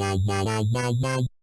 la la la la la